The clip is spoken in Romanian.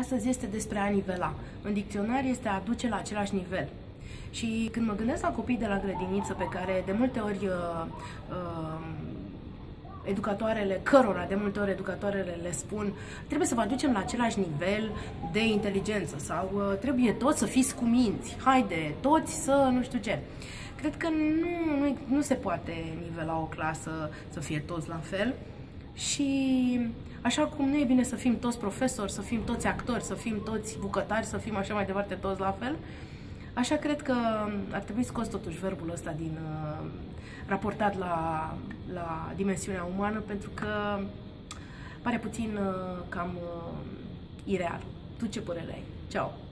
astăzi este despre a nivela. În dicționar este a aduce la același nivel. Și când mă gândesc la copii de la grădiniță pe care de multe ori uh, uh, educatoarele, cărora de multe ori educatoarele le spun trebuie să vă aducem la același nivel de inteligență sau uh, trebuie toți să fiți cu minți, haide, toți să nu știu ce. Cred că nu, nu, nu se poate nivela o clasă să fie toți la fel și așa cum nu e bine să fim toți profesori, să fim toți actori, să fim toți bucătari, să fim așa mai departe toți la fel, Așa cred că ar trebui scos totuși verbul ăsta din uh, raportat la, la dimensiunea umană pentru că pare puțin uh, cam uh, ireal. Tu ce părere ai? Ceau!